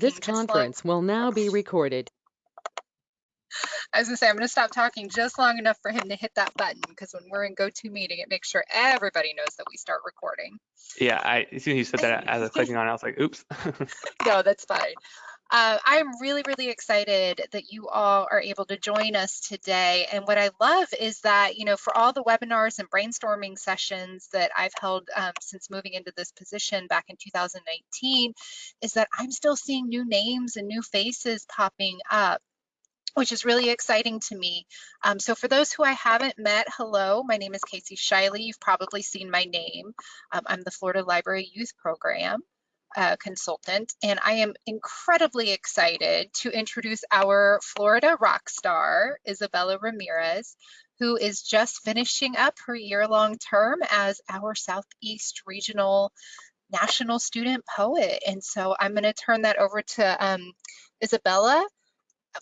This just long- conference will now be recorded. I was gonna say, I'm gonna stop talking just long enough for him to hit that button because when we're in GoToMeeting, it makes sure everybody knows that we start recording. Yeah, I as soon as you said that, as I was clicking on, it, I was like, "Oops." No, that's fine. Uh, I am really, really excited that you all are able to join us today. And what I love is that, you know, for all the webinars and brainstorming sessions that I've held um, since moving into this position back in 2019, is that I'm still seeing new names and new faces popping up which is really exciting to me. Um, so for those who I haven't met, hello, my name is Casey Shiley. You've probably seen my name. Um, I'm the Florida Library Youth Program consultant, and I am incredibly excited to introduce our Florida rock star, Isabella Ramirez, who is just finishing up her year-long term as our Southeast Regional National Student Poet. And so I'm going to turn that over to um, Isabella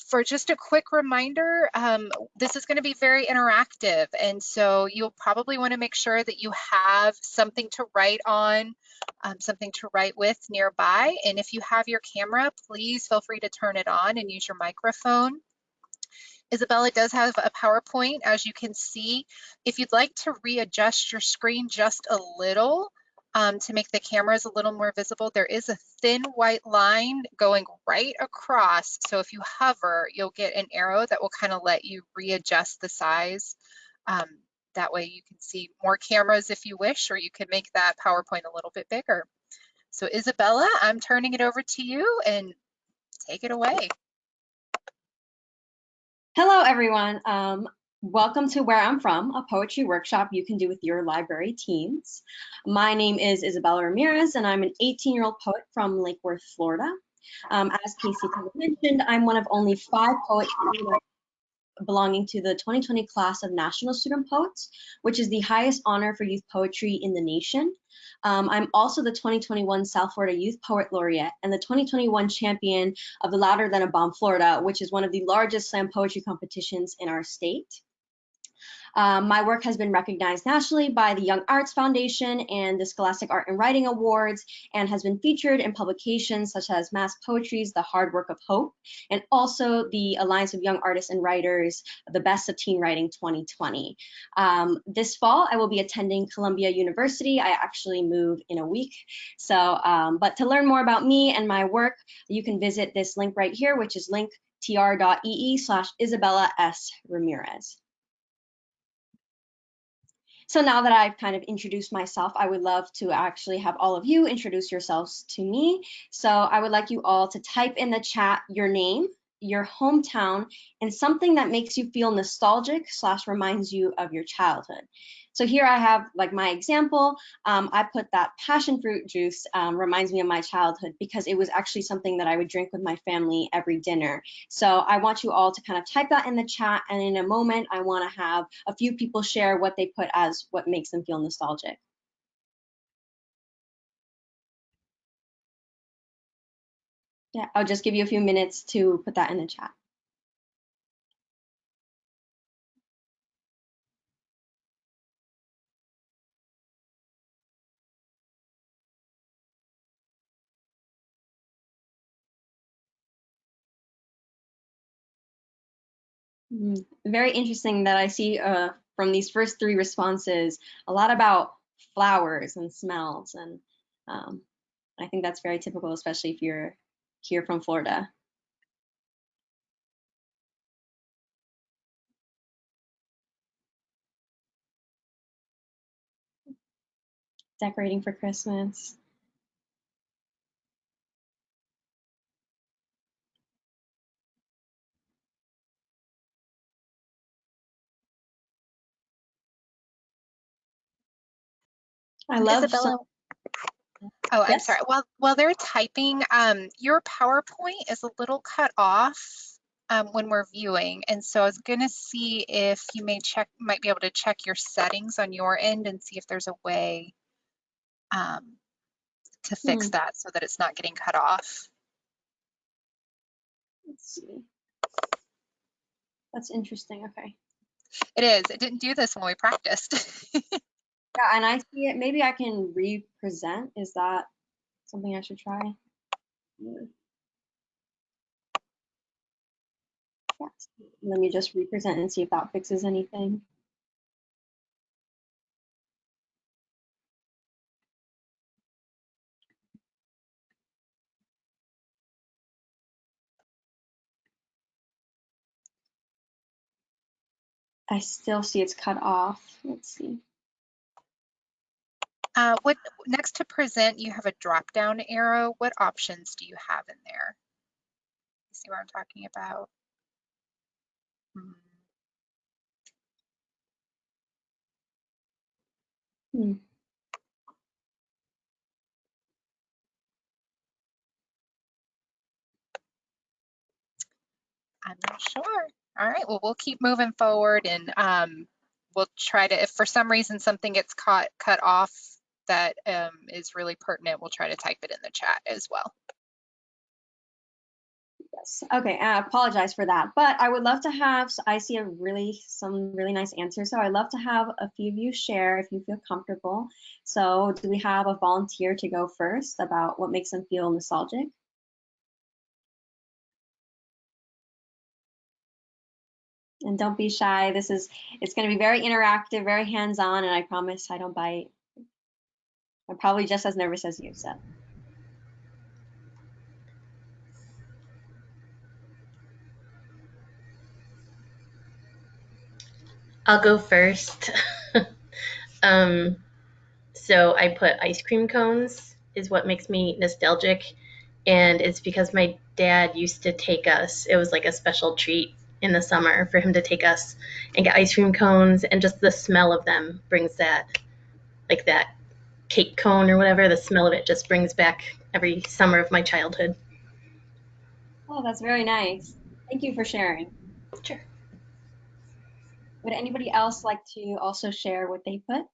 for just a quick reminder, um, this is going to be very interactive. And so you'll probably want to make sure that you have something to write on, um, something to write with nearby. And if you have your camera, please feel free to turn it on and use your microphone. Isabella does have a PowerPoint, as you can see. If you'd like to readjust your screen just a little, um, to make the cameras a little more visible, there is a thin white line going right across. So if you hover, you'll get an arrow that will kind of let you readjust the size. Um, that way you can see more cameras if you wish, or you can make that PowerPoint a little bit bigger. So Isabella, I'm turning it over to you and take it away. Hello, everyone. Um, Welcome to Where I'm From, a poetry workshop you can do with your library teens. My name is Isabella Ramirez, and I'm an 18-year-old poet from Lake Worth, Florida. Um, as Casey mentioned, I'm one of only five poets belonging to the 2020 class of National Student Poets, which is the highest honor for youth poetry in the nation. Um, I'm also the 2021 South Florida Youth Poet Laureate and the 2021 champion of the Louder Than a Bomb Florida, which is one of the largest slam poetry competitions in our state. Um, my work has been recognized nationally by the Young Arts Foundation and the Scholastic Art and Writing Awards and has been featured in publications such as Mass Poetry's The Hard Work of Hope and also the Alliance of Young Artists and Writers, The Best of Teen Writing 2020. Um, this fall, I will be attending Columbia University. I actually move in a week. So, um, but to learn more about me and my work, you can visit this link right here, which is linktr.ee slash Isabella S. Ramirez. So now that I've kind of introduced myself, I would love to actually have all of you introduce yourselves to me. So I would like you all to type in the chat your name, your hometown, and something that makes you feel nostalgic slash reminds you of your childhood. So here I have like my example. Um, I put that passion fruit juice um, reminds me of my childhood because it was actually something that I would drink with my family every dinner. So I want you all to kind of type that in the chat. And in a moment, I want to have a few people share what they put as what makes them feel nostalgic. Yeah, I'll just give you a few minutes to put that in the chat. Mm, very interesting that I see uh, from these first three responses a lot about flowers and smells. And um, I think that's very typical, especially if you're here from Florida. Decorating for Christmas. I love Isabella. Oh, I'm Yes? sorry. While while they're typing, um, your PowerPoint is a little cut off um, when we're viewing, and so I was gonna see if you may check, might be able to check your settings on your end and see if there's a way um, to fix Hmm. that so that it's not getting cut off. Let's see. That's interesting. Okay. It is. It didn't do this when we practiced. Yeah, and I see it. Maybe I can re-present. Is that something I should try? Yes. Let me just represent and see if that fixes anything. I still see it's cut off. Let's see. Uh, what next to present, you have a drop down arrow. What options do you have in there? See what I'm talking about? Hmm. Hmm. I'm not sure. All right, well, we'll keep moving forward and um, we'll try to, if for some reason something gets caught, cut off that um, is really pertinent, we'll try to type it in the chat as well. Yes. Okay. I apologize for that, but I would love to have. I see a really some really nice answers. So I'd love to have a few of you share if you feel comfortable. So do we have a volunteer to go first about what makes them feel nostalgic? And don't be shy. This is it's going to be very interactive, very hands-on, and I promise I don't bite. I'm probably just as nervous as you, so. I'll go first. um, so I put ice cream cones is what makes me nostalgic, and it's because my dad used to take us. It was like a special treat in the summer for him to take us and get ice cream cones, and just the smell of them brings that, like that cake cone or whatever. The smell of it just brings back every summer of my childhood. Oh, that's very nice. Thank you for sharing. Sure. Would anybody else like to also share what they put?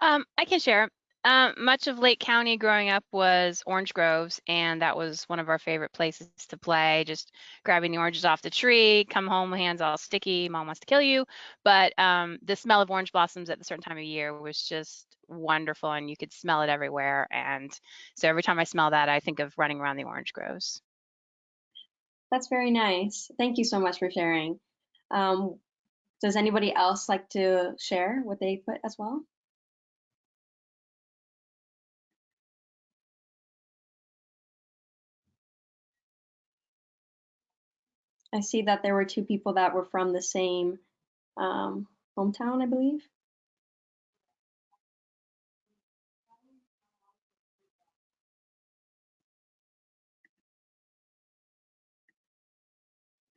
Um, I can share. Um, much of Lake County growing up was orange groves, and that was one of our favorite places to play. Just grabbing the oranges off the tree, come home, hands all sticky, mom wants to kill you. But um, the smell of orange blossoms at a certain time of year was just wonderful, and you could smell it everywhere. And so every time I smell that, I think of running around the orange groves. That's very nice. Thank you so much for sharing. Um, does anybody else like to share what they put as well? I see that there were two people that were from the same um, hometown, I believe.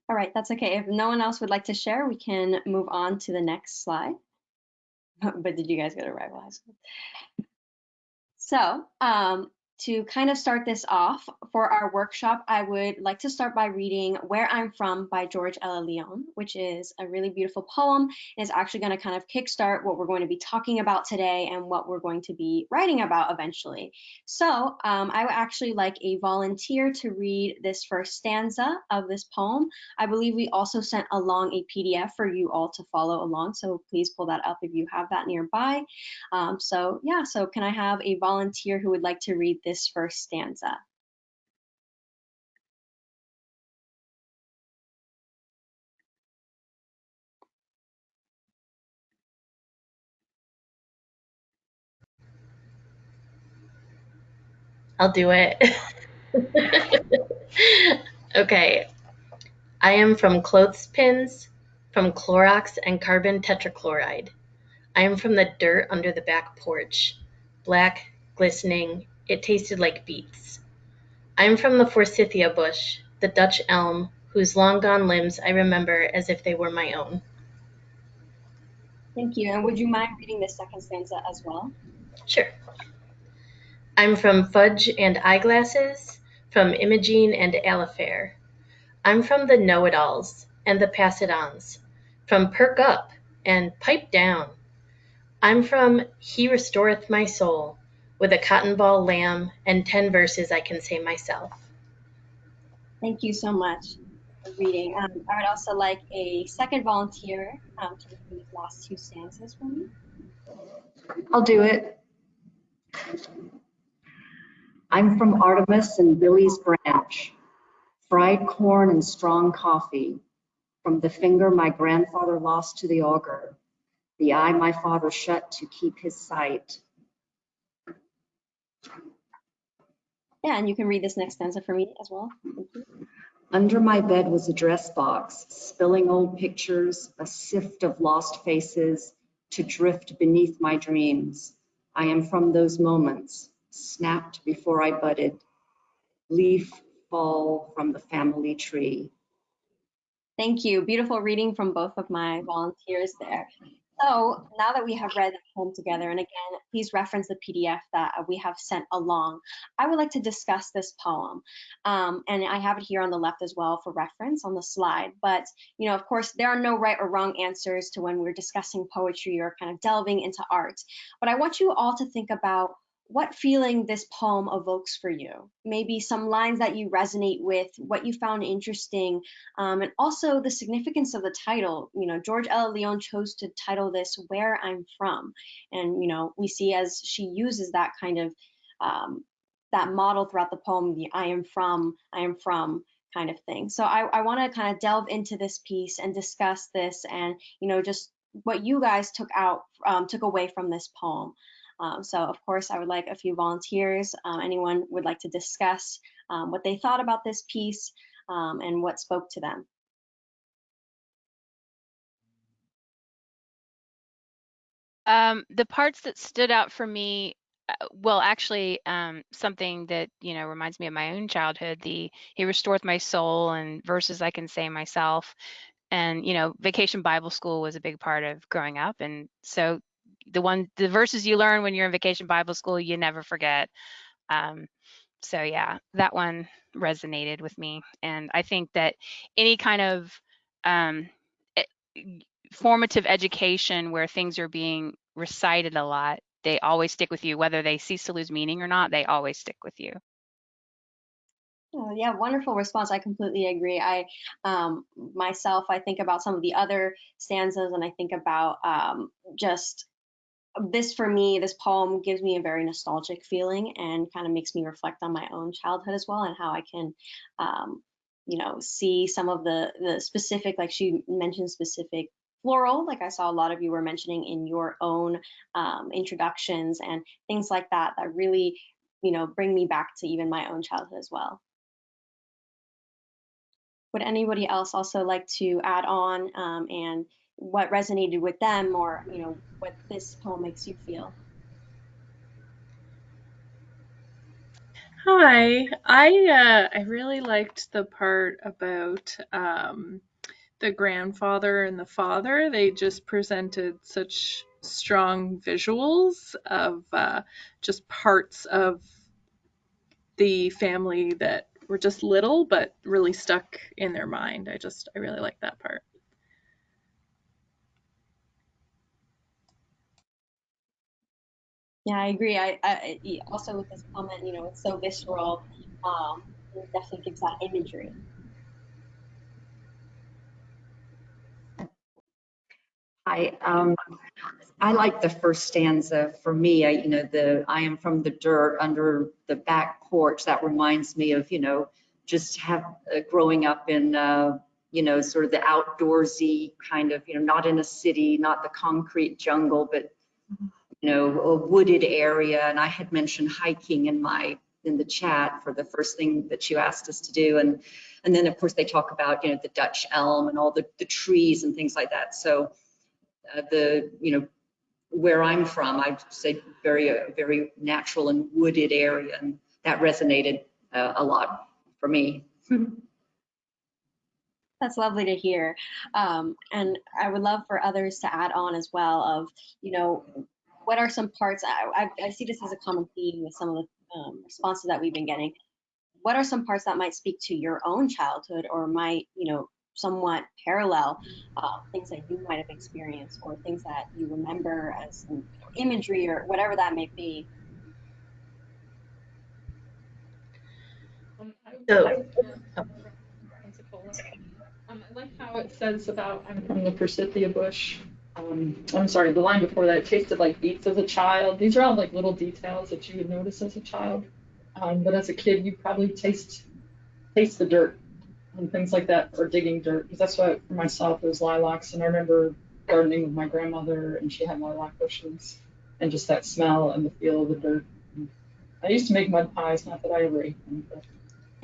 All right, that's okay. If no one else would like to share, we can move on to the next slide. But did you guys go to rival high school? So um, to kind of start this off for our workshop, I would like to start by reading Where I'm From by George Ella Leon, which is a really beautiful poem. And it's actually going to kind of kickstart what we're going to be talking about today and what we're going to be writing about eventually. So um, I would actually like a volunteer to read this first stanza of this poem. I believe we also sent along a PDF for you all to follow along. So please pull that up if you have that nearby. Um, so yeah, so can I have a volunteer who would like to read this first stanza? I'll do it. okay. I am from clothespins, from Clorox and carbon tetrachloride. I am from the dirt under the back porch. Black, glistening, it tasted like beets. I am from the forsythia bush, the Dutch elm, whose long gone limbs I remember as if they were my own. Thank you. And would you mind reading the second stanza as well? Sure. I'm from Fudge and Eyeglasses, from Imogene and Alifair. I'm from the Know It Alls and the Pass It Ons, from Perk Up and Pipe Down. I'm from He Restoreth My Soul, with a cotton ball lamb and ten verses I can say myself. Thank you so much for reading. Um, I would also like a second volunteer um, to read these last two stanzas for me. I'll do it. I'm from Artemus and Billy's Branch, fried corn and strong coffee, from the finger my grandfather lost to the auger, the eye my father shut to keep his sight. Yeah, and you can read this next stanza for me as well. Thank you. Under my bed was a dress box, spilling old pictures, a sift of lost faces to drift beneath my dreams. I am from those moments, snapped before I budded, leaf fall from the family tree. Thank you. Beautiful reading from both of my volunteers there. So now that we have read the poem together, and again, please reference the PDF that we have sent along, I would like to discuss this poem. Um, and I have it here on the left as well for reference on the slide. But, you know, of course, there are no right or wrong answers to when we're discussing poetry or kind of delving into art. But I want you all to think about what feeling this poem evokes for you. Maybe some lines that you resonate with, what you found interesting, um, and also the significance of the title. You know, George Ella Leon chose to title this "Where I'm From," and you know, we see as she uses that kind of um, that model throughout the poem, the "I am from, I am from." kind of thing. So I, I want to kind of delve into this piece and discuss this, and you know, just what you guys took out, um, took away from this poem. Um, so of course, I would like a few volunteers. Um, anyone would like to discuss um, what they thought about this piece um, and what spoke to them. Um, the parts that stood out for me, uh, well, actually, um, something that you know reminds me of my own childhood. The He restoreth my soul and verses I can say myself, and you know, Vacation Bible School was a big part of growing up, and so the one the verses you learn when you're in Vacation Bible School, you never forget. Um, so yeah, that one resonated with me, and I think that any kind of um, formative education where things are being recited a lot, they always stick with you, whether they cease to lose meaning or not, they always stick with you. Yeah, wonderful response. I completely agree. I um, myself, I think about some of the other stanzas, and I think about um, just this for me, this poem gives me a very nostalgic feeling and kind of makes me reflect on my own childhood as well and how I can, um, you know, see some of the the specific, like she mentioned, specific floral, like I saw a lot of you were mentioning in your own um, introductions and things like that, that really, you know, bring me back to even my own childhood as well. Would anybody else also like to add on um, and what resonated with them or you know what this poem makes you feel. Hi. I uh, i really liked the part about um, the grandfather and the father. They just presented such strong visuals of uh, just parts of the family that were just little but really stuck in their mind. I just i really like that part Yeah, I agree. I, I also with this comment, you know, it's so visceral. Um, it definitely gives that imagery. I um, I like the first stanza. For me, I, you know, the I am from the dirt under the back porch. That reminds me of, you know, just have uh, growing up in, uh, you know, sort of the outdoorsy kind of, you know, not in a city, not the concrete jungle, but you know, a wooded area. And I had mentioned hiking in my in the chat for the first thing that you asked us to do. And and then of course they talk about, you know, the Dutch elm and all the, the trees and things like that. So uh, the, you know, where I'm from, I'd say very, uh, very natural and wooded area. And that resonated uh, a lot for me. That's lovely to hear. Um, and I would love for others to add on as well of, you know, what are some parts? I, I, I see this as a common theme with some of the um, responses that we've been getting. What are some parts that might speak to your own childhood or might, you know, somewhat parallel uh, things that you might have experienced or things that you remember as imagery or whatever that may be? Um, I, So- I, um, I like how it says about I'm from the Forsythia bush um, I'm sorry, the line before that, tasted like beets as a child. These are all like little details that you would notice as a child. Um, but as a kid, you probably taste taste the dirt and things like that, or digging dirt, because that's what for myself it was lilacs, and I remember gardening with my grandmother, and she had lilac bushes, and just that smell and the feel of the dirt. I used to make mud pies, not that I ever ate them, but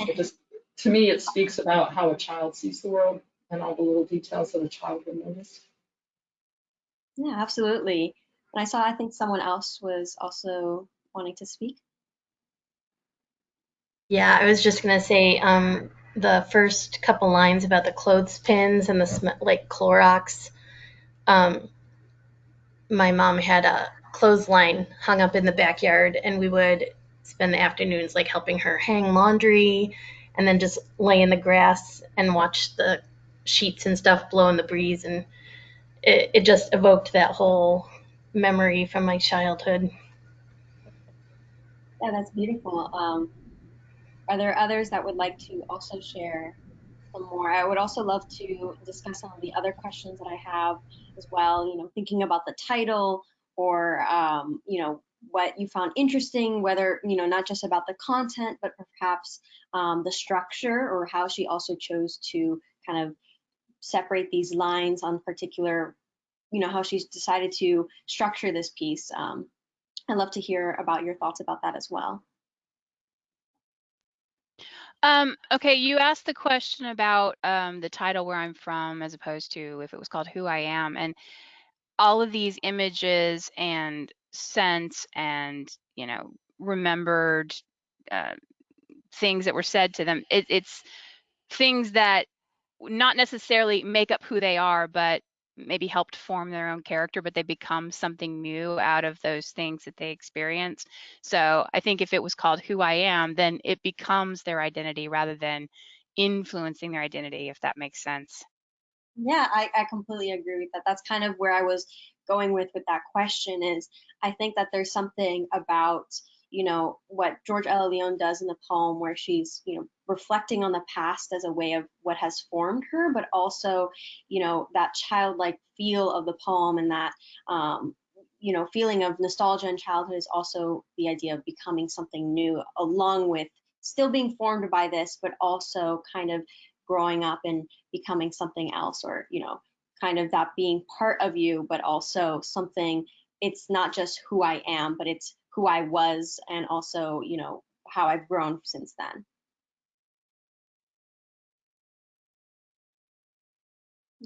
it just to me it speaks about how a child sees the world and all the little details that a child would notice. Yeah, absolutely. And I saw, I think someone else was also wanting to speak. Yeah, I was just gonna say um, the first couple lines about the clothespins and the like Clorox. Um, my mom had a clothesline hung up in the backyard, and we would spend the afternoons like helping her hang laundry, and then just lay in the grass and watch the sheets and stuff blow in the breeze, and it, it just evoked that whole memory from my childhood. Yeah, that's beautiful. Um, are there others that would like to also share some more? I would also love to discuss some of the other questions that I have as well. You know, thinking about the title or um, you know what you found interesting, whether you know not just about the content, but perhaps um, the structure or how she also chose to kind of separate these lines on particular, you know, how she's decided to structure this piece. Um, I'd love to hear about your thoughts about that as well. Um, okay, you asked the question about um, the title where I'm from as opposed to if it was called Who I Am. And all of these images and sense and, you know, remembered uh, things that were said to them, it, it's things that not necessarily make up who they are, but maybe helped form their own character, but they become something new out of those things that they experience. So I think if it was called Who I Am, then it becomes their identity rather than influencing their identity, if that makes sense. Yeah, I, I completely agree with that. That's kind of where I was going with with that question is I think that there's something about you know what George Ella Leon does in the poem where she's you know reflecting on the past as a way of what has formed her but also you know that childlike feel of the poem and that um, you know feeling of nostalgia and childhood is also the idea of becoming something new along with still being formed by this but also kind of growing up and becoming something else or you know kind of that being part of you but also something it's not just who I am but it's who I was and also, you know, how I've grown since then.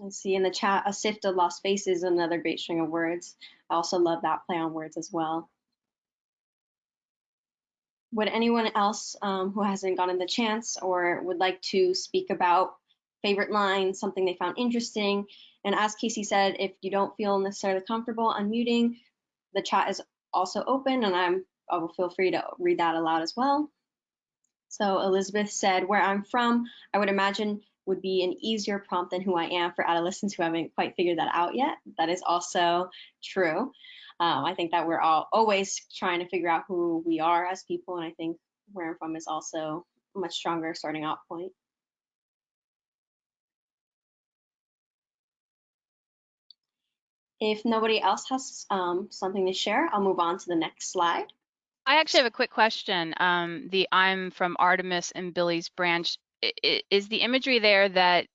I see in the chat, a sift of lost faces another great string of words. I also love that play on words as well. Would anyone else um, who hasn't gotten the chance or would like to speak about favorite lines, something they found interesting? And as Casey said, if you don't feel necessarily comfortable unmuting, the chat is also open and I'm, I will feel free to read that aloud as well. So Elizabeth said, where I'm from, I would imagine would be an easier prompt than who I am for adolescents who haven't quite figured that out yet. That is also true. Um, I think that we're all always trying to figure out who we are as people, and I think where I'm from is also a much stronger starting out point. If nobody else has um, something to share, I'll move on to the next slide. I actually have a quick question. Um, the I'm from Artemus and Billy's branch. Is the imagery there that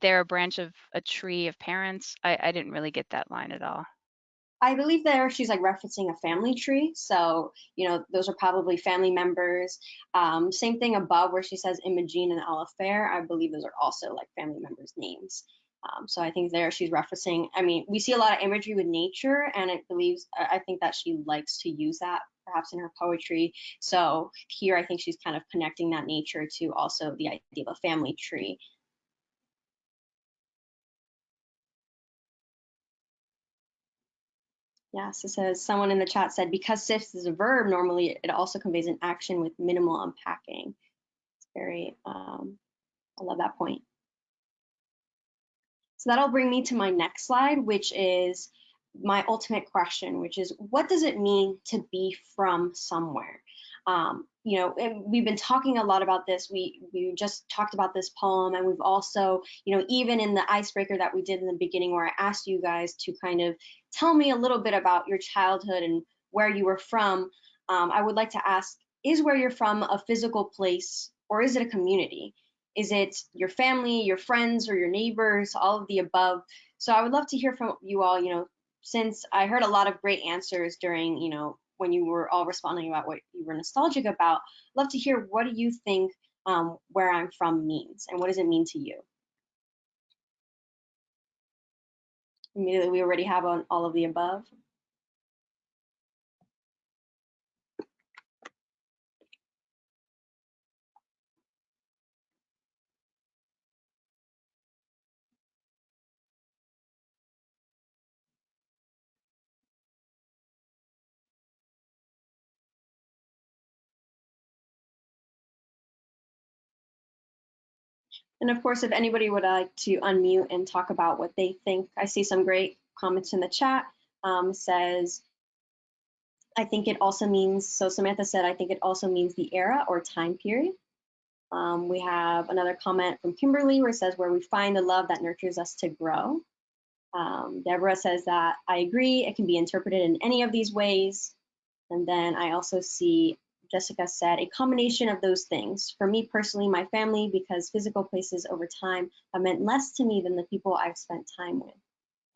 they're a branch of a tree of parents? I, I didn't really get that line at all. I believe there she's like referencing a family tree. So, you know, those are probably family members. Um, same thing above where she says Imogene and Alifair. I believe those are also like family members' names. Um, so I think there she's referencing, I mean, we see a lot of imagery with nature and it believes, I think that she likes to use that perhaps in her poetry. So here I think she's kind of connecting that nature to also the idea of a family tree. Yes, it says someone in the chat said because sifts is a verb, normally it also conveys an action with minimal unpacking. It's very, um, I love that point. So that'll bring me to my next slide, which is my ultimate question, which is what does it mean to be from somewhere? Um, you know, we've been talking a lot about this. We we just talked about this poem, and we've also, you know, even in the icebreaker that we did in the beginning, where I asked you guys to kind of tell me a little bit about your childhood and where you were from. Um, I would like to ask: Is where you're from a physical place, or is it a community? Is it your family, your friends, or your neighbors, all of the above? So I would love to hear from you all, you know, since I heard a lot of great answers during, you know, when you were all responding about what you were nostalgic about, love to hear what do you think um, where I'm from means and what does it mean to you? Immediately, we already have on all of the above. And of course, if anybody would like to unmute and talk about what they think, I see some great comments in the chat. Um, says, I think it also means, so Samantha said, I think it also means the era or time period. Um, we have another comment from Kimberly where it says, where we find the love that nurtures us to grow. Um, Deborah says that I agree, it can be interpreted in any of these ways. And then I also see Jessica said, a combination of those things. For me personally, my family, because physical places over time have meant less to me than the people I've spent time with.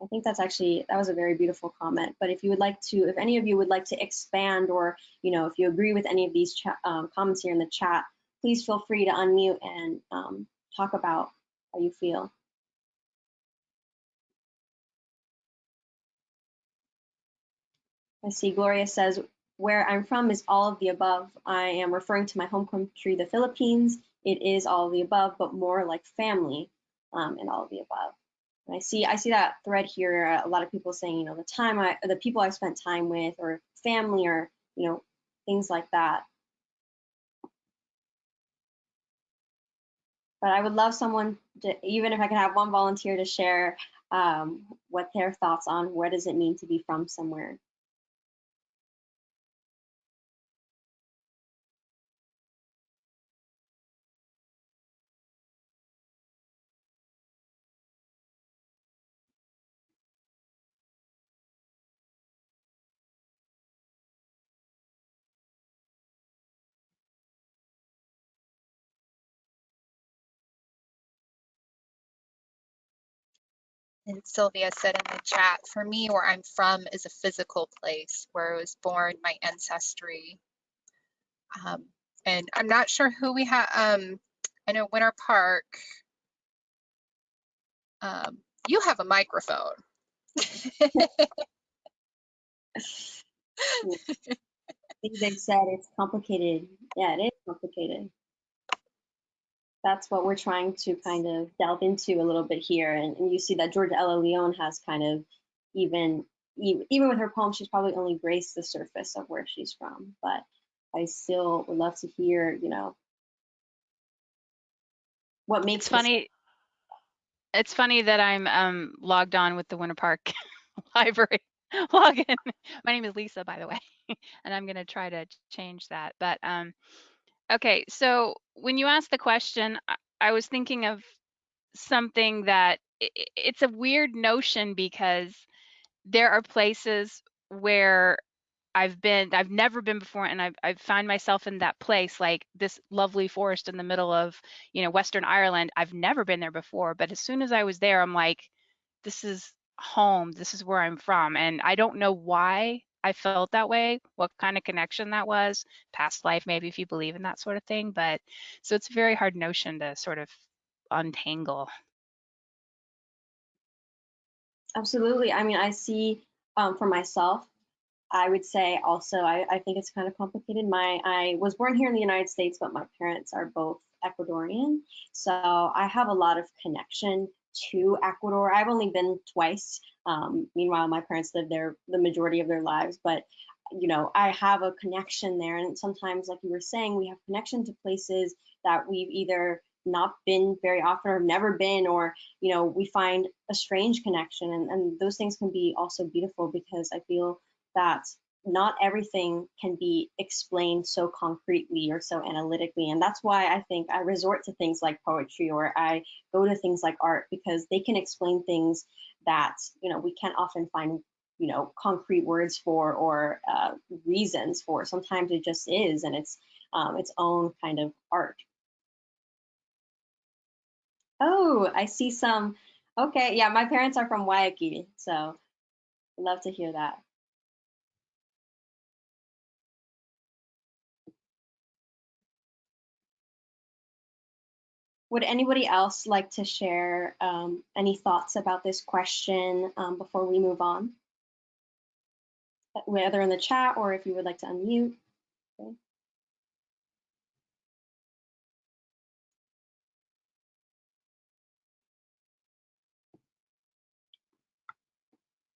I think that's actually, that was a very beautiful comment. But if you would like to, if any of you would like to expand or, you know, if you agree with any of these um, comments here in the chat, please feel free to unmute and um, talk about how you feel. I see Gloria says, where I'm from is all of the above. I am referring to my home country, the Philippines. It is all of the above, but more like family um, and all of the above. And I see I see that thread here. Uh, a lot of people saying, you know, the time I, the people I spent time with, or family, or you know, things like that. But I would love someone, to, even if I could have one volunteer to share um, what their thoughts on what does it mean to be from somewhere. And Sylvia said in the chat, for me, where I'm from is a physical place where I was born, my ancestry. Um, and I'm not sure who we have. Um, I know Winter Park. Um, you have a microphone. they said it's complicated. Yeah, it is complicated. That's what we're trying to kind of delve into a little bit here. And, and you see that Georgia Ella Leon has kind of even, even with her poem, she's probably only graced the surface of where she's from. But I still would love to hear, you know, what makes it's funny. It's funny that I'm um, logged on with the Winter Park Library login. My name is Lisa, by the way, and I'm going to try to change that. But um, okay, so when you asked the question, I, was thinking of something that it, it's a weird notion because there are places where I've been, I've never been before, and I've, I've found myself in that place, like this lovely forest in the middle of, you know, Western Ireland. I've never been there before, but as soon as I was there, I'm like, this is home. This is where I'm from, and I don't know why I felt that way, what kind of connection that was, past life, maybe if you believe in that sort of thing. But so it's a very hard notion to sort of untangle. Absolutely. I mean, I see um, for myself, I would say also, I, I think it's kind of complicated. My I was born here in the United States, but my parents are both Ecuadorian. So I have a lot of connection to Ecuador. I've only been twice. Um, meanwhile, my parents lived there the majority of their lives, but you know, I have a connection there. And sometimes, like you were saying, we have connection to places that we've either not been very often or never been, or, you know, we find a strange connection. And, and those things can be also beautiful because I feel that not everything can be explained so concretely or so analytically. And that's why I think I resort to things like poetry or I go to things like art because they can explain things that, you know, we can't often find, you know, concrete words for or uh, reasons for. Sometimes it just is and it's um, its own kind of art. Oh, I see some. Okay, yeah, my parents are from Waikiki, so love to hear that. Would anybody else like to share um, any thoughts about this question um, before we move on? Uh, Whether in the chat or if you would like to unmute. Okay.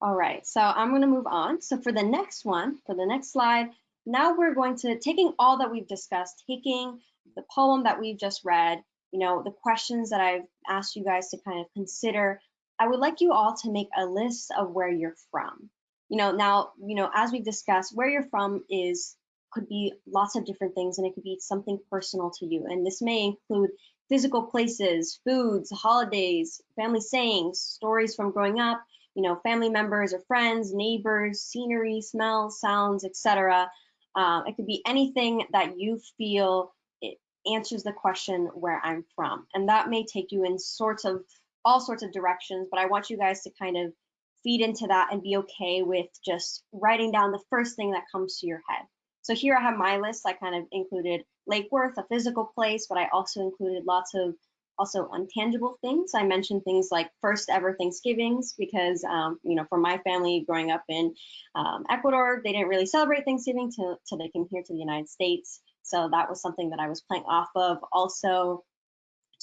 All right, so I'm going to move on. So for the next one, for the next slide, now we're going to taking all that we've discussed, taking the poem that we've just read, you know, the questions that I've asked you guys to kind of consider. I would like you all to make a list of where you're from. You know, now, you know, as we've discussed, where you're from is could be lots of different things and it could be something personal to you. And this may include physical places, foods, holidays, family sayings, stories from growing up, you know, family members or friends, neighbors, scenery, smells, sounds, etc. Um, it could be anything that you feel answers the question where I'm from. And that may take you in sorts of all sorts of directions, but I want you guys to kind of feed into that and be okay with just writing down the first thing that comes to your head. So here I have my list. I kind of included Lake Worth, a physical place, but I also included lots of also untangible things. I mentioned things like first ever Thanksgivings because, um, you know, for my family growing up in um, Ecuador, they didn't really celebrate Thanksgiving till, till they came here to the United States. So that was something that I was playing off of. Also,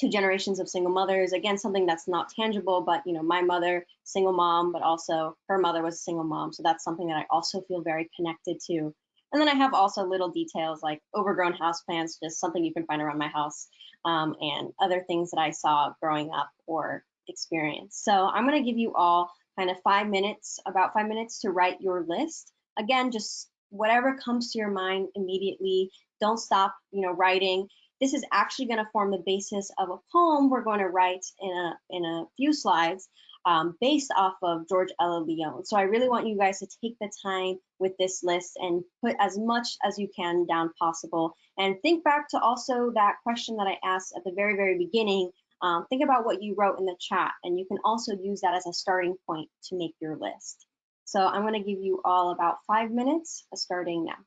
two generations of single mothers. Again, something that's not tangible, but you know, my mother, single mom, but also her mother was a single mom. So that's something that I also feel very connected to. And then I have also little details like overgrown houseplants, just something you can find around my house, um, and other things that I saw growing up or experienced. So I'm going to give you all kind of five minutes, about five minutes to write your list. Again, just whatever comes to your mind immediately. Don't stop, you know, writing. This is actually going to form the basis of a poem we're going to write in a in a few slides um, based off of George Ella Leon. So I really want you guys to take the time with this list and put as much as you can down possible. And think back to also that question that I asked at the very, very beginning. Um, think about what you wrote in the chat, and you can also use that as a starting point to make your list. So I'm going to give you all about five minutes starting now.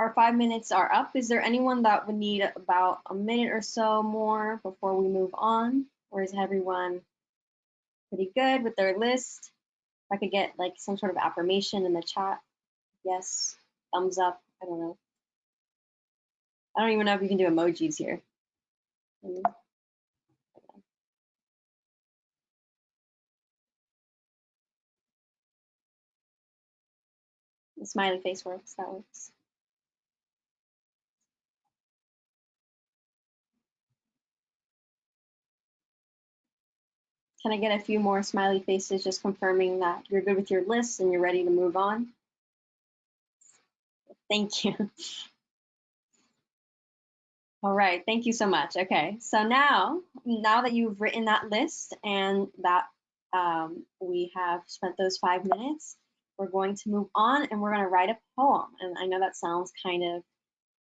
Our five minutes are up. Is there anyone that would need about a minute or so more before we move on? Or is everyone pretty good with their list? If I could get like some sort of affirmation in the chat. Yes, thumbs up. I don't know. I don't even know if you can do emojis here. The smiley face works, that works. Can I get a few more smiley faces just confirming that you're good with your list and you're ready to move on? Thank you. All right, thank you so much. Okay, so now, now that you've written that list and that um, we have spent those five minutes, we're going to move on and we're going to write a poem. And I know that sounds kind of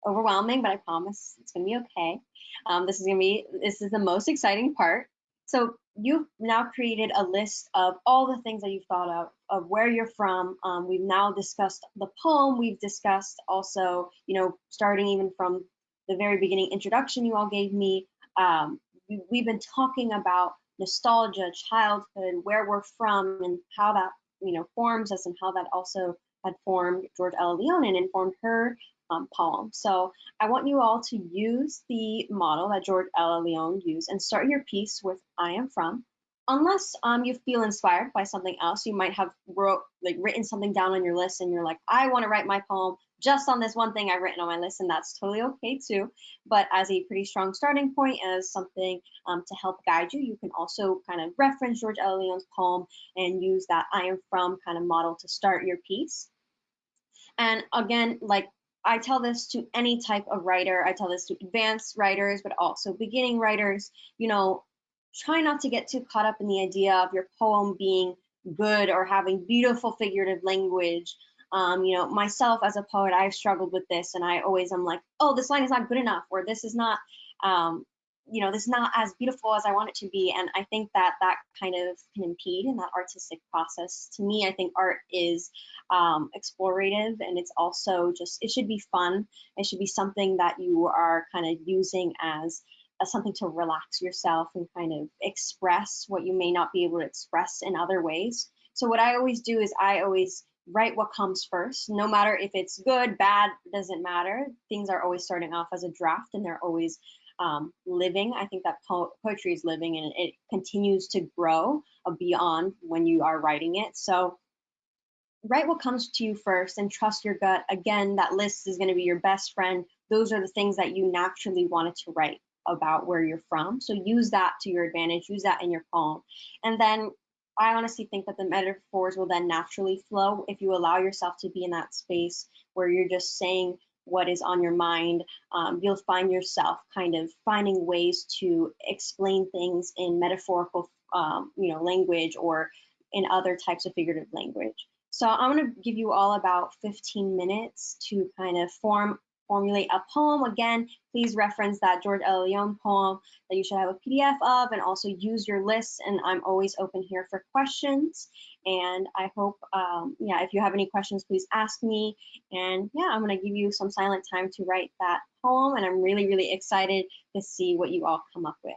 overwhelming, but I promise it's going to be okay. Um, this is to be, this is the most exciting part. So you've now created a list of all the things that you've thought of, of where you're from. Um, we've now discussed the poem. We've discussed also, you know, starting even from the very beginning introduction you all gave me. Um, we, we've been talking about nostalgia, childhood, where we're from, and how that you know forms us, and how that also had formed George Ella Lyon and informed her um, poem. So I want you all to use the model that George Ella Lyon used and start your piece with I am from. Unless um, you feel inspired by something else, you might have wrote like written something down on your list and you're like, I want to write my poem just on this one thing I've written on my list, and that's totally okay too. But as a pretty strong starting point, as something um, to help guide you, you can also kind of reference George Ella Lyon's poem and use that I am from kind of model to start your piece. And again, like I tell this to any type of writer. I tell this to advanced writers, but also beginning writers. You know, try not to get too caught up in the idea of your poem being good or having beautiful figurative language. Um, you know, myself as a poet, I've struggled with this, and I always am like, oh, this line is not good enough, or this is not, um, you know, this is not as beautiful as I want it to be. And I think that that kind of can impede in that artistic process. To me, I think art is um, explorative and it's also just, it should be fun. It should be something that you are kind of using as, as something to relax yourself and kind of express what you may not be able to express in other ways. So what I always do is I always write what comes first no matter if it's good bad doesn't matter things are always starting off as a draft and they're always um, living. I think that po poetry is living and it continues to grow beyond when you are writing it. So write what comes to you first and trust your gut. Again, that list is going to be your best friend. Those are the things that you naturally wanted to write about where you're from. So use that to your advantage, use that in your poem. And then I honestly think that the metaphors will then naturally flow if you allow yourself to be in that space where you're just saying what is on your mind, um, you'll find yourself kind of finding ways to explain things in metaphorical, um, you know, language or in other types of figurative language. So I'm going to give you all about 15 minutes to kind of form formulate a poem. Again, please reference that George Ella Lyon poem that you should have a PDF of and also use your list. And I'm always open here for questions. And I hope, um, yeah, if you have any questions, please ask me. And yeah, I'm to give you some silent time to write that poem. And I'm really, really excited to see what you all come up with.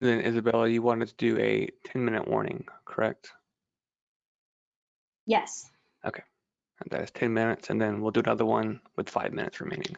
Then Isabella, you wanted to do a 10 minute warning, correct? Yes. Okay. And that is 10 minutes, and then we'll do another one with five minutes remaining.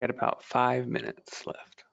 Got about five minutes left.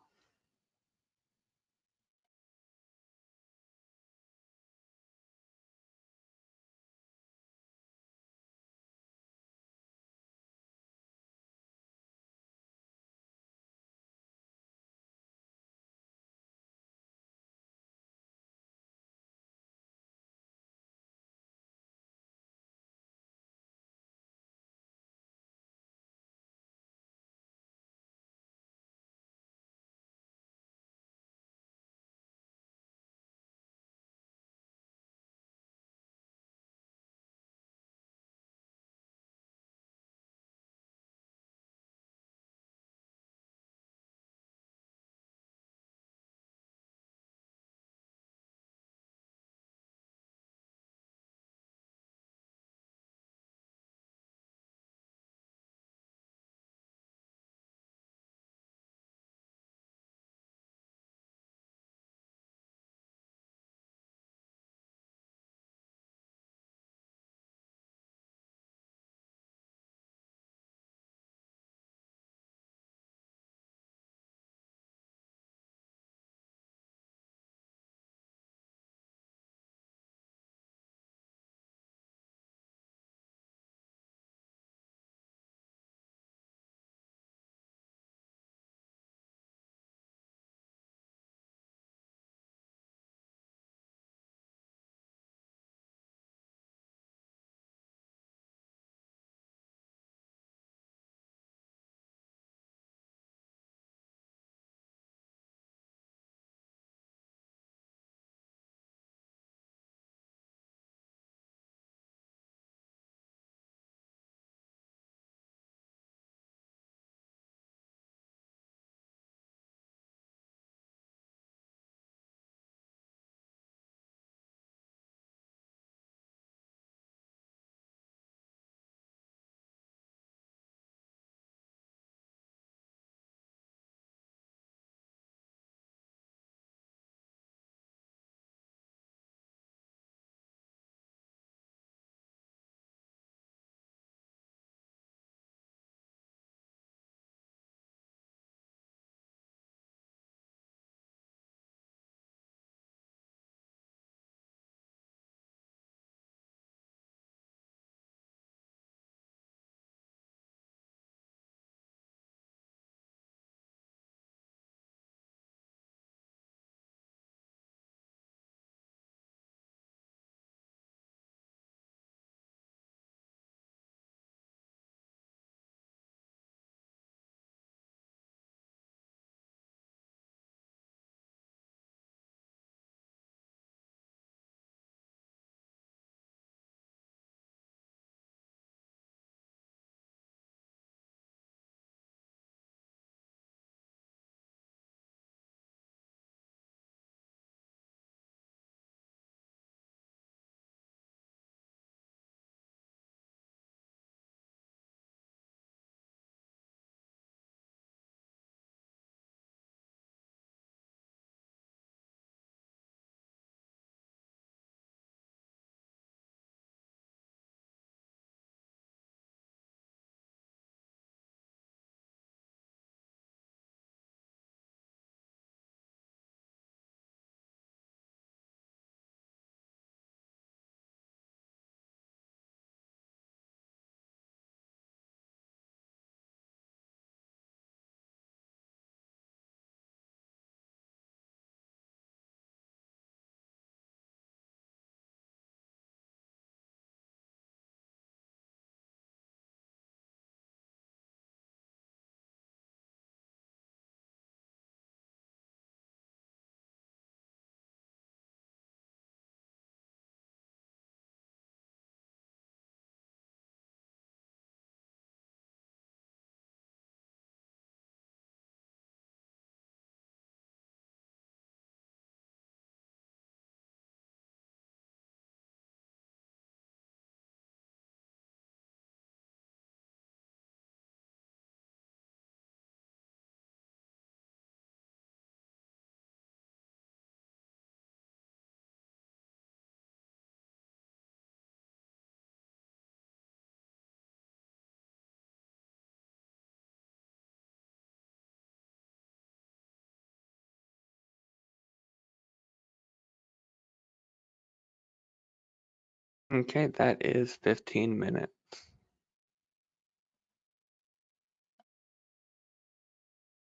Okay, that is 15 minutes.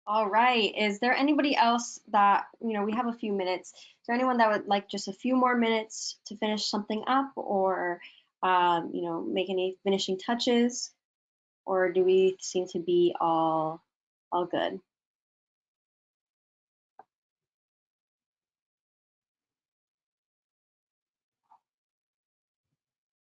All right. Is there anybody else that, you know, we have a few minutes. Is there anyone that would like just a few more minutes to finish something up or, um, you know, make any finishing touches? Or do we seem to be all, all good?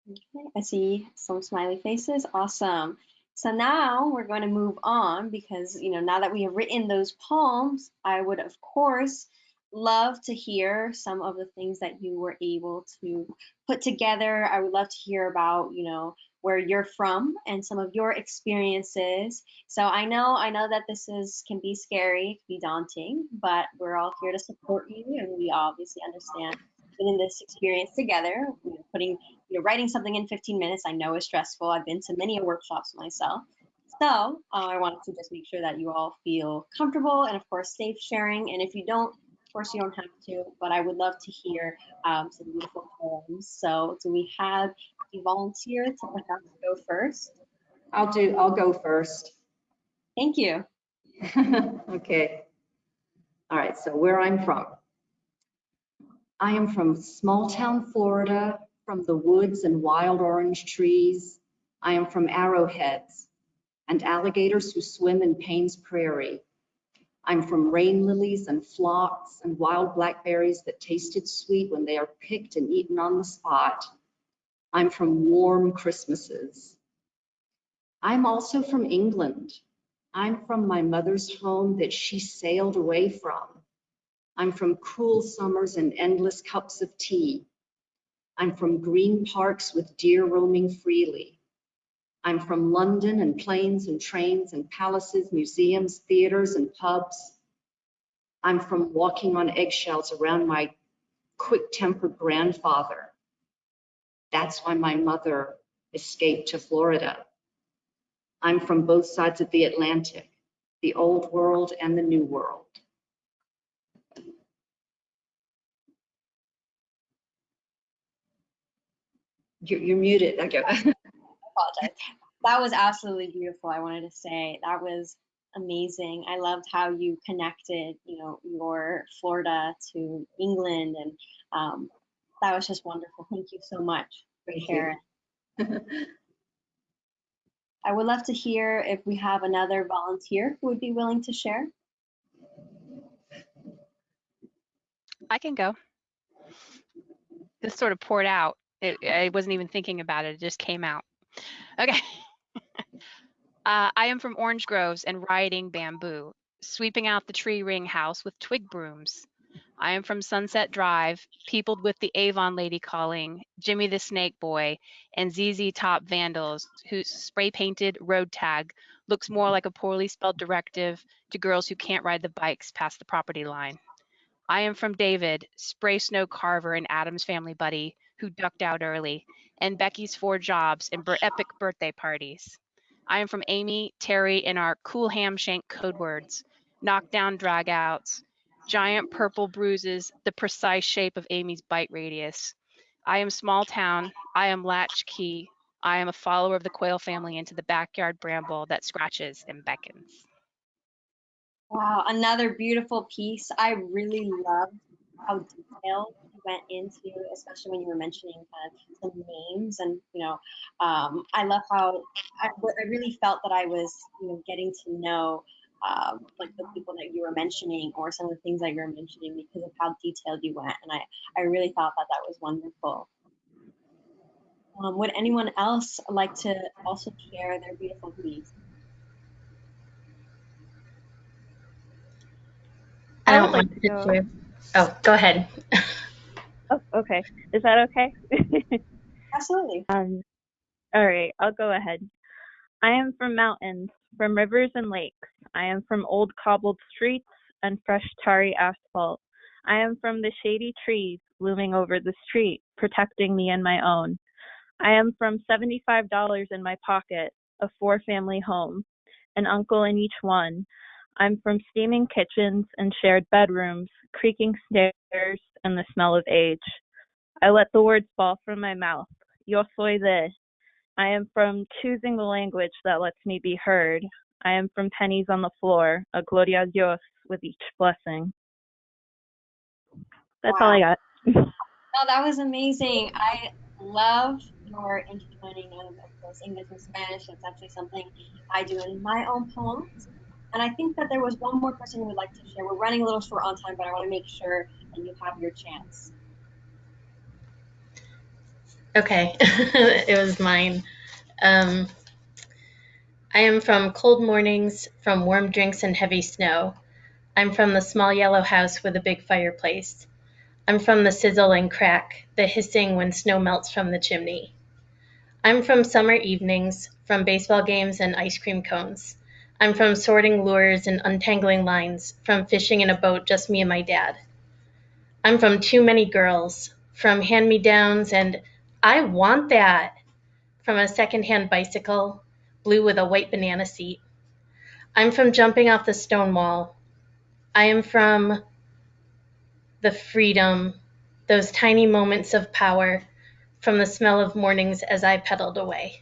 Okay, I see some smiley faces. Awesome. So now we're going to move on because, you know, now that we have written those poems, I would, of course, love to hear some of the things that you were able to put together. I would love to hear about, you know, where you're from and some of your experiences. So I know, I know that this is can be scary, can be daunting, but we're all here to support you and we obviously understand in this experience together, you know, putting, you know, writing something in 15 minutes, I know is stressful. I've been to many workshops myself. So uh, I wanted to just make sure that you all feel comfortable and of course safe sharing. And if you don't, of course you don't have to, but I would love to hear um, some beautiful poems. So do we have a volunteer to perhaps go first? I'll do, I'll go first. Thank you. Okay. All right, so where I'm from. I am from small town Florida, from the woods and wild orange trees. I am from arrowheads and alligators who swim in Payne's Prairie. I'm from rain lilies and phlox and wild blackberries that tasted sweet when they are picked and eaten on the spot. I'm from warm Christmases. I'm also from England. I'm from my mother's home that she sailed away from. I'm from cool summers and endless cups of tea. I'm from green parks with deer roaming freely. I'm from London and planes and trains and palaces, museums, theaters and pubs. I'm from walking on eggshells around my quick-tempered grandfather. That's why my mother escaped to Florida. I'm from both sides of the Atlantic, the old world and the new world. You're, you're muted. Okay. apologize. That was absolutely beautiful. I wanted to say that was amazing. I loved how you connected, you know, your Florida to England, and um, that was just wonderful. Thank you so much for Thank sharing. I would love to hear if we have another volunteer who would be willing to share. I can go. This sort of poured out. It, I wasn't even thinking about it. It just came out. Okay. uh, I am from orange groves and riding bamboo, sweeping out the tree ring house with twig brooms. I am from Sunset Drive, peopled with the Avon lady calling, Jimmy the Snake Boy, and ZZ Top vandals whose spray painted road tag looks more like a poorly spelled directive to girls who can't ride the bikes past the property line. I am from David, spray snow carver and Adam's family buddy who ducked out early, and Becky's four jobs and epic birthday parties. I am from Amy, Terry, and our cool ham shank code words, knockdown dragouts, giant purple bruises, the precise shape of Amy's bite radius. I am small town. I am latchkey. I am a follower of the Quail family into the backyard bramble that scratches and beckons. Wow, another beautiful piece. I really loved how detailed you went into, especially when you were mentioning kind of some names and you know, um, I love how I, I really felt that I was you know getting to know um, like the people that you were mentioning or some of the things that you were mentioning because of how detailed you went, and I I really thought that that was wonderful. Um, would anyone else like to also share their beautiful piece? I I don't would like want to to go. share. Oh, go ahead. Oh, okay. Is that okay? Absolutely. um, all right, I'll go ahead. I am from mountains, from rivers and lakes. I am from old cobbled streets and fresh tarry asphalt. I am from the shady trees looming over the street, protecting me and my own. I am from $75 in my pocket, a four family home, an uncle in each one. I'm from steaming kitchens and shared bedrooms, creaking stairs, and the smell of age. I let the words fall from my mouth, yo soy de. I am from choosing the language that lets me be heard. I am from pennies on the floor, a gloria a Dios with each blessing. That's all I got. Oh, that was amazing. I love your intertwining of, course, English and Spanish. It's actually something I do in my own poems. And I think that there was one more person who would like to share. We're running a little short on time, but I want to make sure that you have your chance. Okay, it was mine. Um, I am from cold mornings, from warm drinks and heavy snow. I'm from the small yellow house with a big fireplace. I'm from the sizzle and crack, the hissing when snow melts from the chimney. I'm from summer evenings, from baseball games and ice cream cones. I'm from sorting lures and untangling lines, from fishing in a boat, just me and my dad. I'm from too many girls, from hand me downs and I want that from a secondhand bicycle, blue with a white banana seat. I'm from jumping off the stone wall. I am from the freedom, those tiny moments of power, from the smell of mornings as I pedaled away.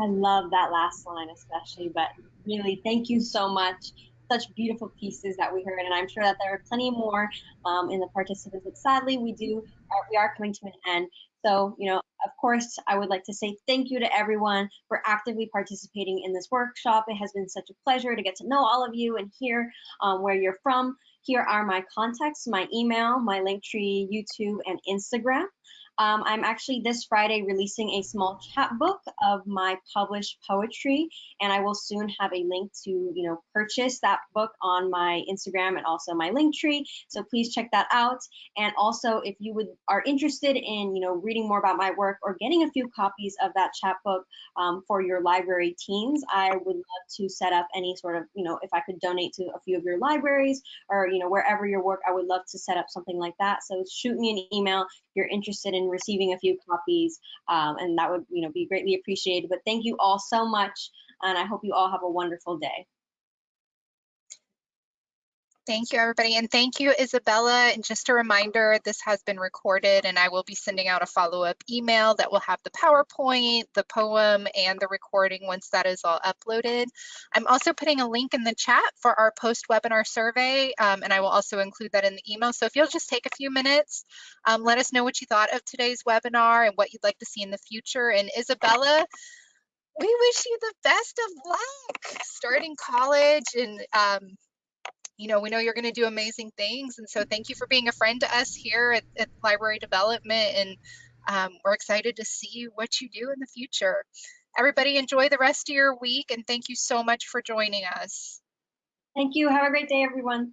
I love that last line especially, but really thank you so much. Such beautiful pieces that we heard, and I'm sure that there are plenty more um, in the participants. But sadly, we do uh, we are coming to an end. So, you know, of course, I would like to say thank you to everyone for actively participating in this workshop. It has been such a pleasure to get to know all of you and hear um, where you're from. Here are my contacts, my email, my Linktree, YouTube, and Instagram. Um, I'm actually this Friday releasing a small chapbook of my published poetry, and I will soon have a link to, you know, purchase that book on my Instagram and also my Linktree. So please check that out. And also, if you would are interested in, you know, reading more about my work or getting a few copies of that chapbook um, for your library teens, I would love to set up any sort of, you know, if I could donate to a few of your libraries or, you know, wherever your work, I would love to set up something like that. So shoot me an email if you're interested in receiving a few copies, um, and that would, you know, be greatly appreciated. But thank you all so much, and I hope you all have a wonderful day. Thank you, everybody. And thank you, Isabella. And just a reminder, this has been recorded and I will be sending out a follow-up email that will have the PowerPoint, the poem, and the recording once that is all uploaded. I'm also putting a link in the chat for our post-webinar survey, um, and I will also include that in the email. So if you'll just take a few minutes, um, let us know what you thought of today's webinar and what you'd like to see in the future. And Isabella, we wish you the best of luck starting college and um, you know, we know you're going to do amazing things. And so thank you for being a friend to us here at, at Library Development. And um, we're excited to see what you do in the future. Everybody enjoy the rest of your week. And thank you so much for joining us. Thank you. Have a great day, everyone.